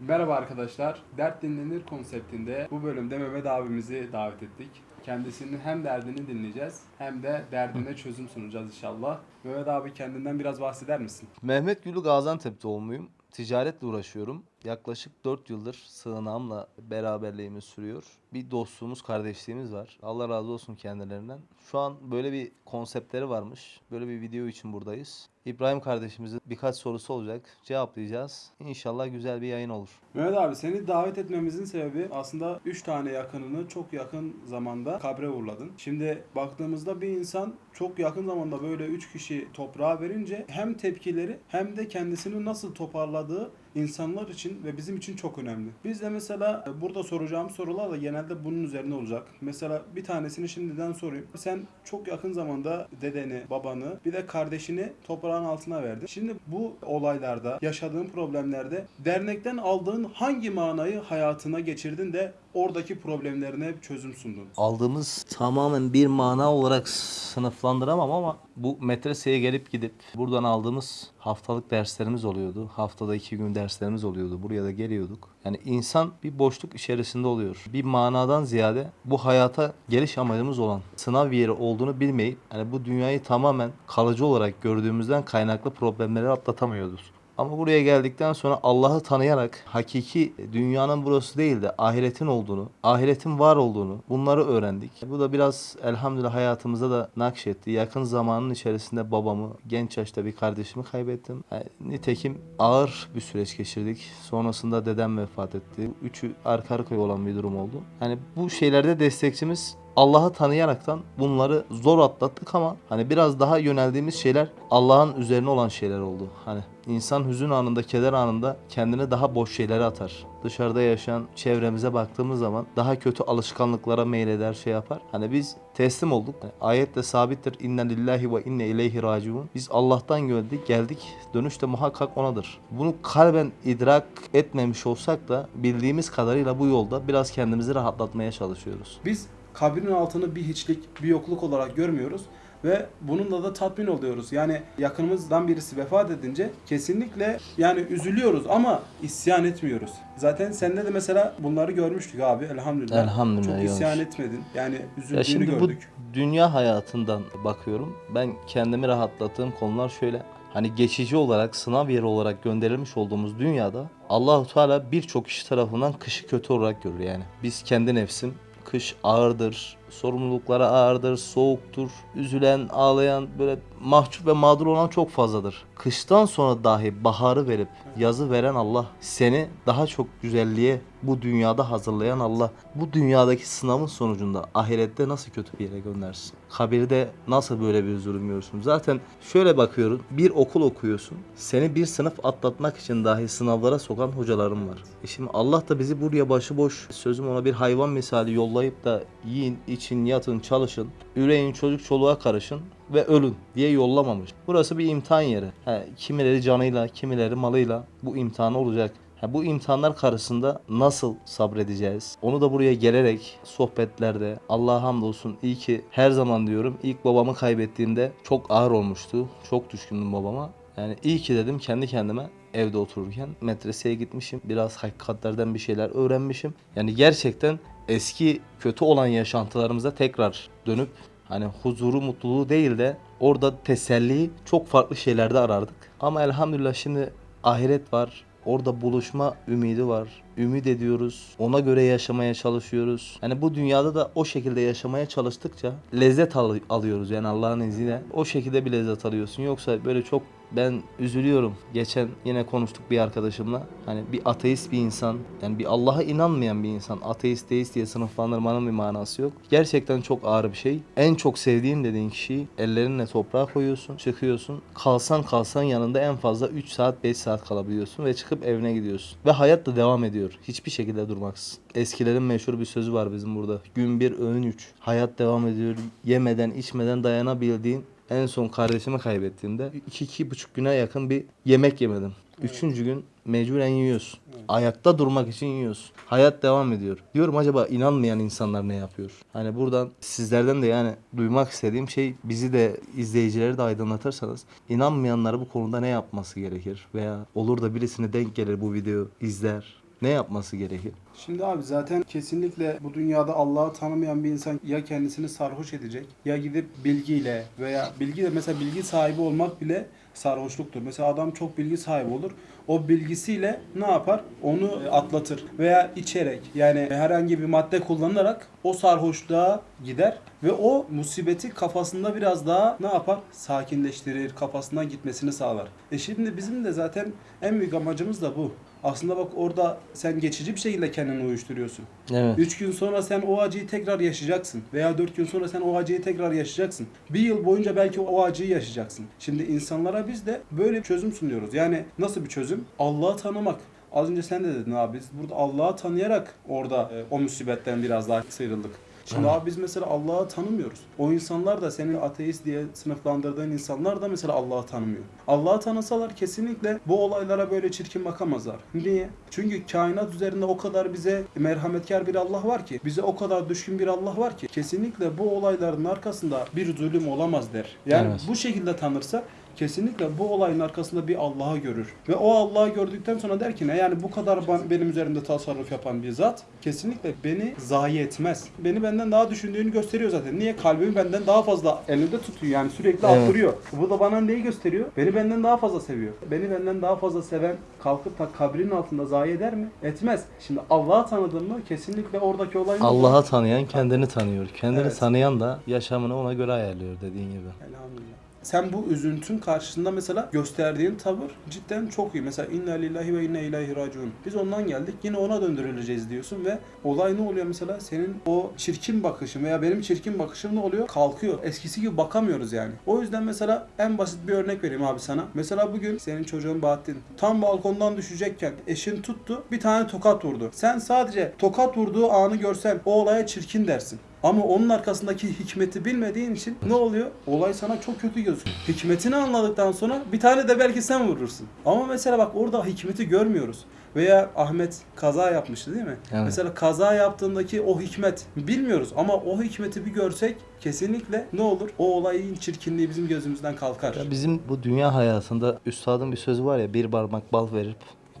Merhaba arkadaşlar. Dert dinlenir konseptinde bu bölümde Mehmet abimizi davet ettik. Kendisinin hem derdini dinleyeceğiz hem de derdine çözüm sunacağız inşallah. Mehmet abi kendinden biraz bahseder misin? Mehmet Gülü Gaziantep doğumluyum. Ticaretle uğraşıyorum. Yaklaşık 4 yıldır sığınağımla beraberliğimiz sürüyor. Bir dostluğumuz, kardeşliğimiz var. Allah razı olsun kendilerinden. Şu an böyle bir konseptleri varmış. Böyle bir video için buradayız. İbrahim kardeşimizin birkaç sorusu olacak. Cevaplayacağız. İnşallah güzel bir yayın olur. Mehmet abi seni davet etmemizin sebebi aslında 3 tane yakınını çok yakın zamanda kabre uğurladın. Şimdi baktığımızda bir insan çok yakın zamanda böyle 3 kişi toprağa verince hem tepkileri hem de kendisini nasıl toparladığı insanlar için ve bizim için çok önemli. Biz de mesela e, burada soracağım sorular da genelde bunun üzerine olacak. Mesela bir tanesini şimdiden sorayım. Sen çok yakın zamanda dedeni, babanı bir de kardeşini toprağın altına verdin. Şimdi bu olaylarda, yaşadığın problemlerde dernekten aldığın hangi manayı hayatına geçirdin de oradaki problemlerine çözüm sundun? Aldığımız tamamen bir mana olarak sınıflandıramam ama bu medreseye gelip gidip buradan aldığımız haftalık derslerimiz oluyordu. Haftada iki gün derslerimiz oluyordu. Buraya da geliyorduk. Yani insan bir boşluk içerisinde oluyor. Bir manadan ziyade bu hayata geliş amacımız olan sınav yeri olduğunu bilmeyip yani bu dünyayı tamamen kalıcı olarak gördüğümüzden kaynaklı problemleri atlatamıyoruz. Ama buraya geldikten sonra Allah'ı tanıyarak hakiki dünyanın burası değil de ahiretin olduğunu, ahiretin var olduğunu bunları öğrendik. Bu da biraz elhamdülillah hayatımıza da nakşetti. Yakın zamanın içerisinde babamı, genç yaşta bir kardeşimi kaybettim. Yani nitekim ağır bir süreç geçirdik. Sonrasında dedem vefat etti. Üçü arka arkaya olan bir durum oldu. Yani bu şeylerde destekçimiz Allah'ı tanıyaraktan bunları zor atlattık ama hani biraz daha yöneldiğimiz şeyler Allah'ın üzerine olan şeyler oldu. Hani insan hüzün anında, keder anında kendini daha boş şeylere atar. Dışarıda yaşayan çevremize baktığımız zaman daha kötü alışkanlıklara meyleder, şey yapar. Hani biz teslim olduk. Hani ayetle sabittir. İnne lillahi ve inne ileyhi raciun. Biz Allah'tan geldik, geldik. Dönüş de muhakkak onadır. Bunu kalben idrak etmemiş olsak da bildiğimiz kadarıyla bu yolda biraz kendimizi rahatlatmaya çalışıyoruz. Biz kabrin altını bir hiçlik, bir yokluk olarak görmüyoruz ve bununla da tatmin oluyoruz. Yani yakınımızdan birisi vefat edince kesinlikle yani üzülüyoruz ama isyan etmiyoruz. Zaten sende de mesela bunları görmüştük abi elhamdülillah. Elhamdülillah, Çok isyan görmüş. etmedin. Yani üzüldüğünü Ya şimdi gördük. bu dünya hayatından bakıyorum. Ben kendimi rahatlattığım konular şöyle. Hani geçici olarak sınav yeri olarak gönderilmiş olduğumuz dünyada Allahu Teala birçok kişi tarafından kışı kötü olarak görür yani. Biz kendi nefsim kış ağırdır, sorumluluklara ağırdır, soğuktur, üzülen, ağlayan, böyle mahcup ve mağdur olan çok fazladır. Kıştan sonra dahi baharı verip yazı veren Allah, seni daha çok güzelliğe bu dünyada hazırlayan Allah, bu dünyadaki sınavın sonucunda ahirette nasıl kötü bir yere göndersin? Kabirde nasıl böyle bir zulüm görürsün? Zaten şöyle bakıyorum, bir okul okuyorsun, seni bir sınıf atlatmak için dahi sınavlara sokan hocalarım var. E şimdi Allah da bizi buraya başıboş, sözüm ona bir hayvan misali yollayıp da yiyin, için, yatın, çalışın, üreyin, çocuk çoluğa karışın ve ölün diye yollamamış. Burası bir imtihan yeri. He, kimileri canıyla, kimileri malıyla bu imtihan olacak. Ha, bu imtihanlar karşısında nasıl sabredeceğiz? Onu da buraya gelerek sohbetlerde Allah'a hamdolsun iyi ki her zaman diyorum ilk babamı kaybettiğimde çok ağır olmuştu. Çok düşkündüm babama. Yani iyi ki dedim kendi kendime evde otururken medreseye gitmişim. Biraz hakikatlerden bir şeyler öğrenmişim. Yani gerçekten eski kötü olan yaşantılarımıza tekrar dönüp hani huzuru, mutluluğu değil de orada teselliyi çok farklı şeylerde arardık. Ama elhamdülillah şimdi ahiret var. Orada buluşma ümidi var. Ümit ediyoruz. Ona göre yaşamaya çalışıyoruz. Yani bu dünyada da o şekilde yaşamaya çalıştıkça lezzet al- alıyoruz yani Allah'ın izniyle. O şekilde bir lezzet alıyorsun. Yoksa böyle çok ben üzülüyorum. Geçen yine konuştuk bir arkadaşımla. Hani bir ateist bir insan, yani bir Allah'a inanmayan bir insan, ateist, deist diye sınıflandırmanın bir manası yok. Gerçekten çok ağır bir şey. En çok sevdiğim dediğin kişiyi ellerinle toprağa koyuyorsun, çıkıyorsun. Kalsan kalsan yanında en fazla 3 saat, 5 saat kalabiliyorsun ve çıkıp evine gidiyorsun. Ve hayat da devam ediyor. Hiçbir şekilde durmaksızın. Eskilerin meşhur bir sözü var bizim burada. Gün bir, öğün üç. Hayat devam ediyor. Yemeden, içmeden dayanabildiğin en son kardeşimi kaybettiğimde 2 buçuk güne yakın bir yemek yemedim. Üçüncü gün mecburen yiyorsun. Ayakta durmak için yiyorsun. Hayat devam ediyor. Diyorum acaba inanmayan insanlar ne yapıyor? Hani buradan sizlerden de yani duymak istediğim şey bizi de izleyicileri de aydınlatırsanız inanmayanları bu konuda ne yapması gerekir? Veya olur da birisine denk gelir bu video izler ne yapması gerekir? Şimdi abi zaten kesinlikle bu dünyada Allah'ı tanımayan bir insan ya kendisini sarhoş edecek ya gidip bilgiyle veya bilgi de mesela bilgi sahibi olmak bile sarhoşluktur. Mesela adam çok bilgi sahibi olur. O bilgisiyle ne yapar? Onu atlatır veya içerek yani herhangi bir madde kullanarak o sarhoşluğa gider ve o musibeti kafasında biraz daha ne yapar? Sakinleştirir, kafasından gitmesini sağlar. E şimdi bizim de zaten en büyük amacımız da bu. Aslında bak orada sen geçici bir şekilde kendini uyuşturuyorsun. Evet. 3 gün sonra sen o acıyı tekrar yaşayacaksın. Veya 4 gün sonra sen o acıyı tekrar yaşayacaksın. Bir yıl boyunca belki o acıyı yaşayacaksın. Şimdi insanlara biz de böyle bir çözüm sunuyoruz. Yani nasıl bir çözüm? Allah'ı tanımak. Az önce sen de dedin abi biz burada Allah'ı tanıyarak orada e, o musibetten biraz daha sıyrıldık. Şimdi abi biz mesela Allah'ı tanımıyoruz. O insanlar da senin ateist diye sınıflandırdığın insanlar da mesela Allah'ı tanımıyor. Allah'ı tanısalar kesinlikle bu olaylara böyle çirkin bakamazlar. Niye? Çünkü kainat üzerinde o kadar bize merhametkar bir Allah var ki, bize o kadar düşkün bir Allah var ki kesinlikle bu olayların arkasında bir zulüm olamaz der. Yani Evet. bu şekilde tanırsa kesinlikle bu olayın arkasında bir Allah'ı görür. Ve o Allah'ı gördükten sonra der ki ne yani bu kadar benim üzerimde tasarruf yapan bir zat kesinlikle beni zayi etmez. Beni benden daha düşündüğünü gösteriyor zaten. Niye? Kalbimi benden daha fazla elinde tutuyor yani sürekli Evet. attırıyor. Bu da bana neyi gösteriyor? Beni benden daha fazla seviyor. Beni benden daha fazla seven kalkıp da kabrin altında zayi eder mi? Etmez. Şimdi Allah'ı tanıdın mı kesinlikle oradaki olay? Allah'ı tanıyan kendini tanıyor. Kendini Evet. tanıyan da yaşamını ona göre ayarlıyor dediğin gibi. Elhamdülillah. Sen bu üzüntün karşısında mesela gösterdiğin tavır cidden çok iyi. Mesela inna lillahi ve inna ileyhi raciun. Biz ondan geldik yine ona döndürüleceğiz diyorsun ve olay ne oluyor mesela? Senin o çirkin bakışın veya benim çirkin bakışım ne oluyor? Kalkıyor. Eskisi gibi bakamıyoruz yani. O yüzden mesela en basit bir örnek vereyim abi sana. Mesela bugün senin çocuğun Bahattin tam balkondan düşecekken eşin tuttu bir tane tokat vurdu. Sen sadece tokat vurduğu anı görsen o olaya çirkin dersin. Ama onun arkasındaki hikmeti bilmediğin için ne oluyor? Olay sana çok kötü gözüküyor. Hikmetini anladıktan sonra bir tane de belki sen vurursun. Ama mesela bak orada hikmeti görmüyoruz. Veya Ahmet kaza yapmıştı değil mi? Evet. Mesela kaza yaptığındaki o hikmet bilmiyoruz ama o hikmeti bir görsek kesinlikle ne olur? O olayın çirkinliği bizim gözümüzden kalkar. Ya bizim bu dünya hayatında üstadın bir sözü var ya bir parmak bal verip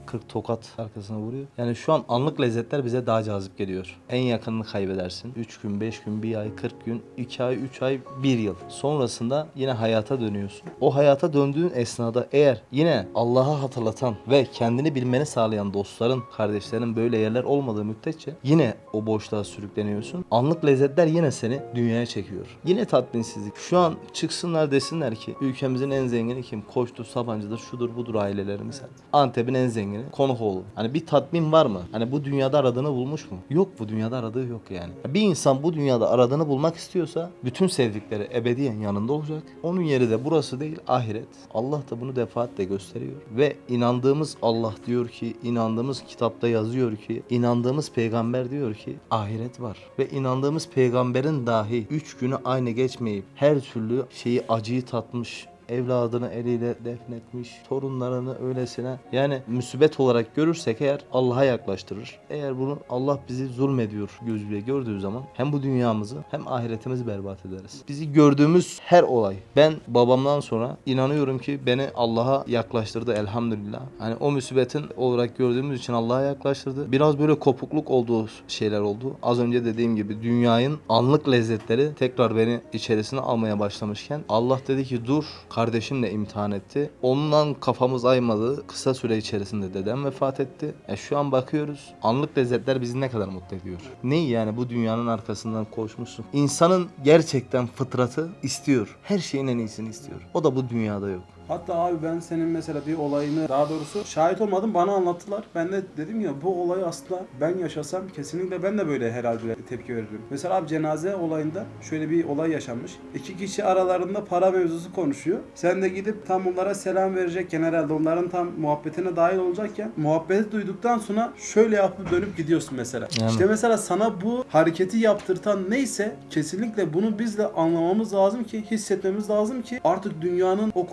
40 tokat arkasına vuruyor. Yani şu an anlık lezzetler bize daha cazip geliyor. En yakınını kaybedersin. 3 gün, 5 gün, 1 ay, 40 gün, 2 ay, 3 ay, 1 yıl. Sonrasında yine hayata dönüyorsun. O hayata döndüğün esnada eğer yine Allah'ı hatırlatan ve kendini bilmeni sağlayan dostların, kardeşlerin böyle yerler olmadığı müddetçe yine o boşluğa sürükleniyorsun. Anlık lezzetler yine seni dünyaya çekiyor. Yine tatminsizlik. Şu an çıksınlar desinler ki ülkemizin en zengini kim? Koçtur, Sabancı'dır, şudur budur ailelerimiz. Antep'in en zengini Konukoğlu. Hani bir tatmin var mı? Hani bu dünyada aradığını bulmuş mu? Yok bu dünyada aradığı yok yani. Bir insan bu dünyada aradığını bulmak istiyorsa bütün sevdikleri ebediyen yanında olacak. Onun yeri de burası değil ahiret. Allah da bunu defaatle gösteriyor. Ve inandığımız Allah diyor ki, inandığımız kitapta yazıyor ki, inandığımız peygamber diyor ki ahiret var. Ve inandığımız peygamberin dahi üç günü aynı geçmeyip her türlü şeyi acıyı tatmış, evladını eliyle defnetmiş, torunlarını öylesine yani müsibet olarak görürsek eğer Allah'a yaklaştırır. Eğer bunu Allah bizi zulmediyor gözüyle gördüğü zaman hem bu dünyamızı hem ahiretimizi berbat ederiz. Bizi gördüğümüz her olay ben babamdan sonra inanıyorum ki beni Allah'a yaklaştırdı elhamdülillah. Hani o musibetin olarak gördüğümüz için Allah'a yaklaştırdı. Biraz böyle kopukluk olduğu şeyler oldu. Az önce dediğim gibi dünyanın anlık lezzetleri tekrar beni içerisine almaya başlamışken Allah dedi ki dur kardeşimle imtihan etti. Ondan kafamız aymadı. Kısa süre içerisinde dedem vefat etti. E şu an bakıyoruz. Anlık lezzetler bizi ne kadar mutlu ediyor. Ne yani bu dünyanın arkasından koşmuşsun. İnsanın gerçekten fıtratı istiyor. Her şeyin en iyisini istiyor. O da bu dünyada yok. Hatta abi ben senin mesela bir olayını daha doğrusu şahit olmadım bana anlattılar. Ben de dedim ya bu olayı aslında ben yaşasam kesinlikle ben de böyle herhalde tepki veririm. Mesela abi cenaze olayında şöyle bir olay yaşanmış. İki kişi aralarında para mevzusu konuşuyor. Sen de gidip tam onlara selam verecekken herhalde onların tam muhabbetine dahil olacakken muhabbeti duyduktan sonra şöyle yapıp dönüp gidiyorsun mesela. Yani. İşte mesela sana bu hareketi yaptırtan neyse kesinlikle bunu biz de anlamamız lazım ki hissetmemiz lazım ki artık dünyanın o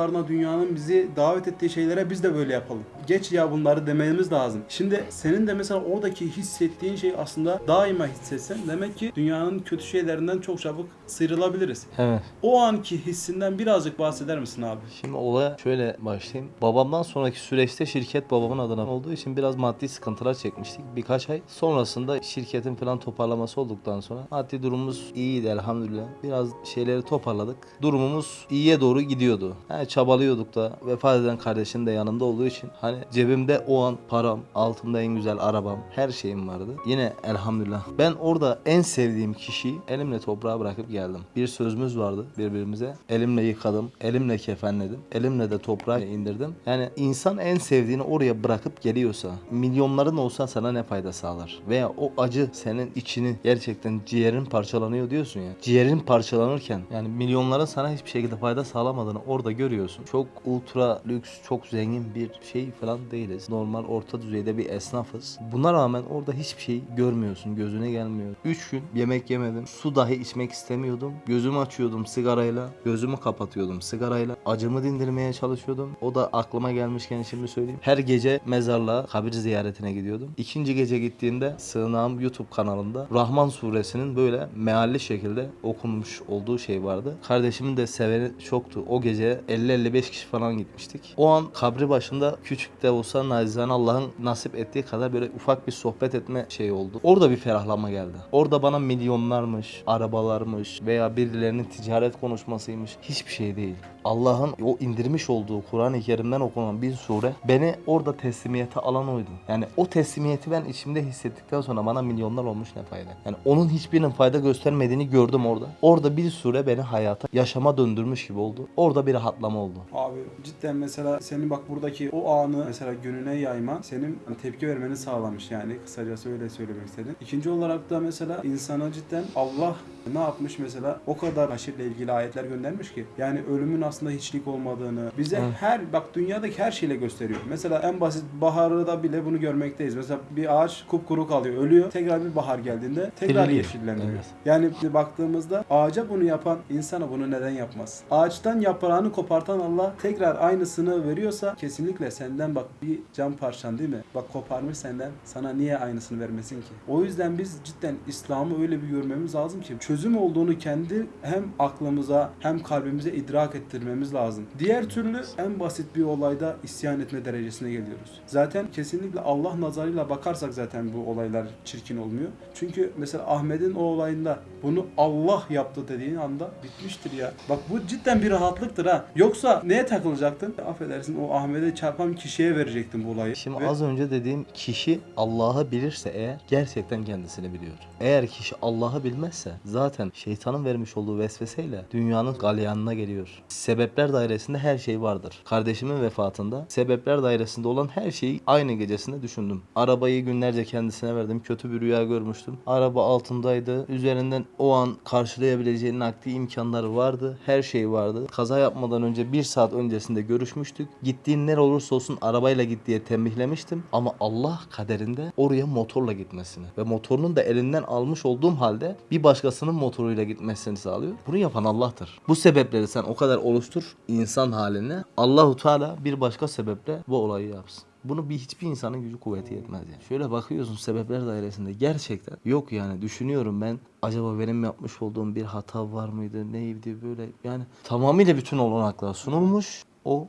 konuşmalarına dünyanın bizi davet ettiği şeylere biz de böyle yapalım. Geç ya bunları dememiz lazım. Şimdi senin de mesela oradaki hissettiğin şey aslında daima hissetsen demek ki dünyanın kötü şeylerinden çok çabuk sıyrılabiliriz. Evet. O anki hissinden birazcık bahseder misin abi? Şimdi olaya şöyle başlayayım. Babamdan sonraki süreçte şirket babamın adına olduğu için biraz maddi sıkıntılar çekmiştik birkaç ay. Sonrasında şirketin falan toparlaması olduktan sonra maddi durumumuz iyiydi elhamdülillah. Biraz şeyleri toparladık. Durumumuz iyiye doğru gidiyordu. Yani çabalıyorduk da vefat eden kardeşim de yanımda olduğu için hani cebimde o an param, altımda en güzel arabam, her şeyim vardı. Yine elhamdülillah. Ben orada en sevdiğim kişiyi elimle toprağa bırakıp geldim. Bir sözümüz vardı birbirimize. Elimle yıkadım, elimle kefenledim, elimle de toprağa indirdim. Yani insan en sevdiğini oraya bırakıp geliyorsa milyonların olsa sana ne fayda sağlar? Veya o acı senin içini gerçekten ciğerin parçalanıyor diyorsun ya. Ciğerin parçalanırken yani milyonların sana hiçbir şekilde fayda sağlamadığını orada görüyorsun. Çok ultra lüks, çok zengin bir şey falan değiliz. Normal orta düzeyde bir esnafız. Buna rağmen orada hiçbir şey görmüyorsun. Gözüne gelmiyor. 3 gün yemek yemedim. Su dahi içmek istemiyordum. Gözümü açıyordum sigarayla. Gözümü kapatıyordum sigarayla. Acımı dindirmeye çalışıyordum. O da aklıma gelmişken şimdi söyleyeyim. Her gece mezarlığa kabir ziyaretine gidiyordum. İkinci gece gittiğimde sığınağım YouTube kanalında Rahman suresinin böyle mealli şekilde okunmuş olduğu şey vardı. Kardeşimin de seveni çoktu. O gece 50-55 kişi falan gitmiştik. O an kabri başında küçük de olsa nacizane Allah'ın nasip ettiği kadar böyle ufak bir sohbet etme şeyi oldu. Orada bir ferahlama geldi. Orada bana milyonlarmış, arabalarmış veya birilerinin ticaret konuşmasıymış hiçbir şey değil. Allah'ın o indirmiş olduğu Kur'an-ı Kerim'den okunan bir sure beni orada teslimiyete alan oydu. Yani o teslimiyeti ben içimde hissettikten sonra bana milyonlar olmuş ne fayda. Yani onun hiçbirinin fayda göstermediğini gördüm orada. Orada bir sure beni hayata, yaşama döndürmüş gibi oldu. Orada bir rahatlama oldu. Abi cidden mesela senin bak buradaki o anı mesela gönüne yayma senin hani tepki vermeni sağlamış yani kısacası öyle söylemek istedim. İkinci olarak da mesela insana cidden Allah ne yapmış mesela o kadar haşirle ilgili ayetler göndermiş ki yani ölümün aslında hiçlik olmadığını bize Evet. her bak dünyadaki her şeyle gösteriyor. Mesela en basit baharda bile bunu görmekteyiz. Mesela bir ağaç kupkuru kalıyor, ölüyor. Tekrar bir bahar geldiğinde tekrar Diriliyor. yeşilleniyor. Evet. Yani baktığımızda ağaca bunu yapan insana bunu neden yapmaz? Ağaçtan yaprağını kopartan Allah tekrar aynısını veriyorsa kesinlikle senden bak bir cam parçan değil mi? Bak koparmış senden sana niye aynısını vermesin ki? O yüzden biz cidden İslam'ı öyle bir görmemiz lazım ki çözüm olduğunu kendi hem aklımıza hem kalbimize idrak ettirmemiz lazım. Diğer türlü en basit bir olayda isyan etme derecesine geliyoruz. Zaten kesinlikle Allah nazarıyla bakarsak zaten bu olaylar çirkin olmuyor. Çünkü mesela Ahmet'in o olayında bunu Allah yaptı dediğin anda bitmiştir ya. Bak bu cidden bir rahatlıktır ha. Yoksa neye takılacaktın? Affedersin o Ahmet'e çarpan kişiye verecektin bu olayı. Şimdi Ve- az önce dediğim kişi Allah'ı bilirse eğer gerçekten kendisini biliyor. Eğer kişi Allah'ı bilmezse zaten şeytanın vermiş olduğu vesveseyle dünyanın galyanına geliyor. Sebepler dairesinde her şey vardır. Kardeşimin vefatında sebepler dairesinde olan her şeyi aynı gecesinde düşündüm. Arabayı günlerce kendisine verdim. Kötü bir rüya görmüştüm. Araba altındaydı. Üzerinden o an karşılayabileceği nakdi imkanları vardı. Her şey vardı. Kaza yapmadan önce bir saat öncesinde görüşmüştük. Gittiğin nere olursa olsun arabayla git diye tembihlemiştim. Ama Allah kaderinde oraya motorla gitmesini ve motorunun da elinden almış olduğum halde bir başkasının motoruyla gitmesini sağlıyor. Bunu yapan Allah'tır. Bu sebepleri sen o kadar oluştur insan haline. Allahu Teala bir başka sebeple bu olayı yapsın. Bunu bir hiçbir insanın gücü kuvveti yetmez yani. Şöyle bakıyorsun sebepler dairesinde gerçekten yok yani düşünüyorum ben acaba benim yapmış olduğum bir hata var mıydı neydi böyle yani tamamıyla bütün olanaklar sunulmuş o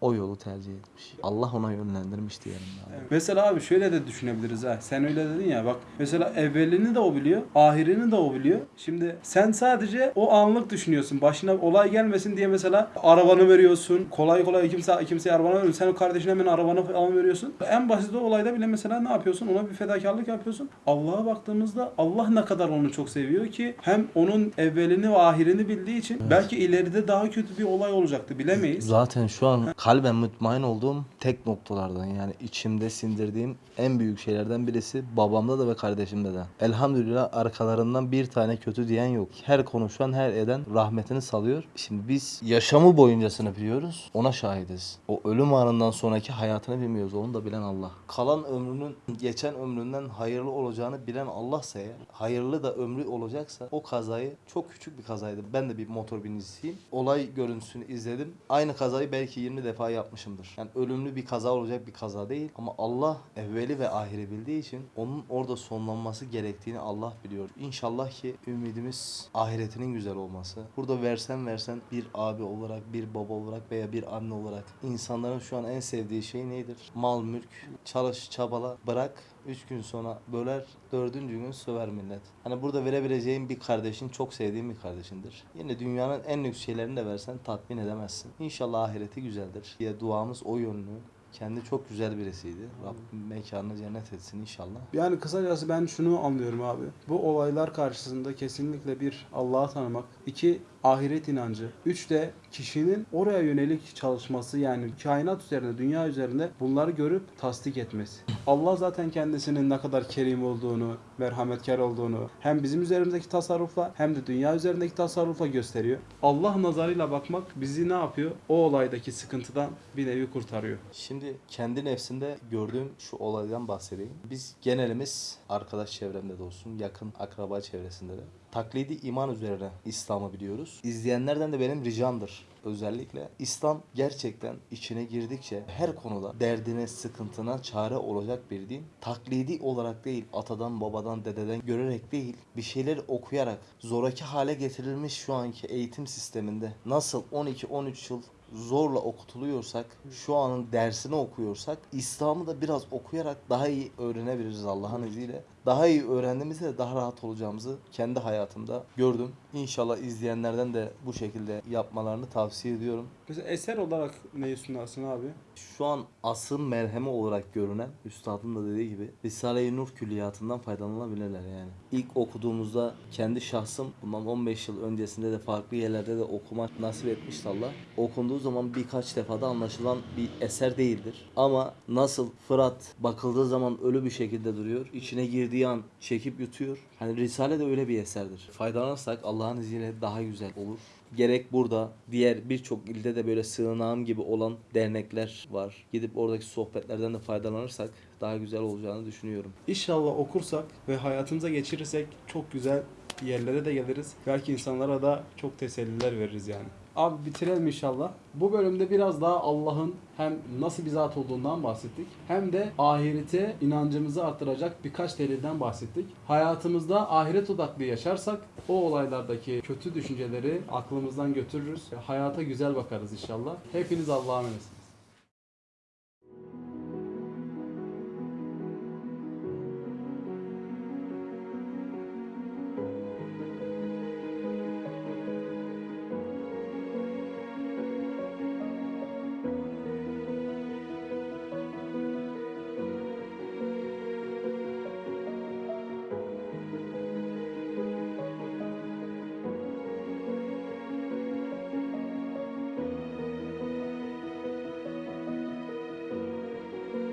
o yolu tercih etmiş. Allah ona yönlendirmiş diyelim yani. Mesela abi şöyle de düşünebiliriz ha. Sen öyle dedin ya bak. Mesela evvelini de o biliyor, ahirini de o biliyor. Şimdi sen sadece o anlık düşünüyorsun. Başına olay gelmesin diye mesela arabanı veriyorsun. Kolay kolay kimse kimseye arabanı vermiyor. Sen o kardeşine hemen arabanı falan veriyorsun. En basit olayda bile mesela ne yapıyorsun? Ona bir fedakarlık yapıyorsun. Allah'a baktığımızda Allah ne kadar onu çok seviyor ki hem onun evvelini ve ahirini bildiği için belki ileride daha kötü bir olay olacaktı bilemeyiz. Zaten şu an kalben mutmain olduğum tek noktalardan yani içimde sindirdiğim en büyük şeylerden birisi babamda da ve kardeşimde de. Elhamdülillah arkalarından bir tane kötü diyen yok. Her konuşan her eden rahmetini salıyor. Şimdi biz yaşamı boyuncasını biliyoruz. Ona şahidiz. O ölüm anından sonraki hayatını bilmiyoruz. Onu da bilen Allah. Kalan ömrünün geçen ömründen hayırlı olacağını bilen Allah'sa eğer hayırlı da ömrü olacaksa o kazayı çok küçük bir kazaydı. Ben de bir motor binicisiyim. Olay görüntüsünü izledim. Aynı kazayı belki 20 defa defa yapmışımdır. Yani ölümlü bir kaza olacak bir kaza değil ama Allah evveli ve ahiri bildiği için onun orada sonlanması gerektiğini Allah biliyor. İnşallah ki ümidimiz ahiretinin güzel olması. Burada versen versen bir abi olarak, bir baba olarak veya bir anne olarak insanların şu an en sevdiği şey nedir? Mal, mülk, çalış, çabala, bırak. Üç gün sonra böler, dördüncü gün söver millet. Hani burada verebileceğin bir kardeşin çok sevdiğin bir kardeşindir. Yine dünyanın en lüks şeylerini de versen tatmin edemezsin. İnşallah ahireti güzeldir diye duamız o yönlü. Kendi çok güzel birisiydi. Rabbim mekanını cennet etsin inşallah. Yani kısacası ben şunu anlıyorum abi. Bu olaylar karşısında kesinlikle bir Allah'ı tanımak, iki ahiret inancı, üç de kişinin oraya yönelik çalışması yani kainat üzerinde, dünya üzerinde bunları görüp tasdik etmesi. Allah zaten kendisinin ne kadar kerim olduğunu, merhametkar olduğunu hem bizim üzerimizdeki tasarrufla hem de dünya üzerindeki tasarrufla gösteriyor. Allah nazarıyla bakmak bizi ne yapıyor? O olaydaki sıkıntıdan bir nevi kurtarıyor. Şimdi kendi nefsinde gördüğüm şu olaydan bahsedeyim. Biz genelimiz arkadaş çevremde de olsun, yakın akraba çevresinde de taklidi iman üzerine İslam'ı biliyoruz. İzleyenlerden de benim ricamdır özellikle. İslam gerçekten içine girdikçe her konuda derdine, sıkıntına çare olacak bir din. Taklidi olarak değil, atadan, babadan, dededen görerek değil, bir şeyler okuyarak zoraki hale getirilmiş şu anki eğitim sisteminde nasıl 12-13 yıl zorla okutuluyorsak, şu anın dersini okuyorsak, İslam'ı da biraz okuyarak daha iyi öğrenebiliriz Allah'ın izniyle. Daha iyi öğrendiğimizde de daha rahat olacağımızı kendi hayatımda gördüm. İnşallah izleyenlerden de bu şekilde yapmalarını tavsiye ediyorum. Mesela eser olarak neyi sunarsın abi? Şu an asıl merhemi olarak görünen üstadın da dediği gibi Risale-i Nur külliyatından faydalanabilirler yani. İlk okuduğumuzda kendi şahsım bundan 15 yıl öncesinde de farklı yerlerde de okumak nasip etmişti Allah. Okunduğu zaman birkaç defada anlaşılan bir eser değildir. Ama nasıl Fırat bakıldığı zaman ölü bir şekilde duruyor. içine girdiği an çekip yutuyor. Hani Risale de öyle bir eserdir. Faydalanırsak Allah'ın izniyle daha güzel olur. Gerek burada diğer birçok ilde de böyle sığınağım gibi olan dernekler var. Gidip oradaki sohbetlerden de faydalanırsak daha güzel olacağını düşünüyorum. İnşallah okursak ve hayatımıza geçirirsek çok güzel yerlere de geliriz. Belki insanlara da çok teselliler veririz yani. Abi bitirelim inşallah. Bu bölümde biraz daha Allah'ın hem nasıl bir zat olduğundan bahsettik. Hem de ahirete inancımızı arttıracak birkaç delilden bahsettik. Hayatımızda ahiret odaklı yaşarsak o olaylardaki kötü düşünceleri aklımızdan götürürüz. Hayata güzel bakarız inşallah. Hepiniz Allah'a emanet.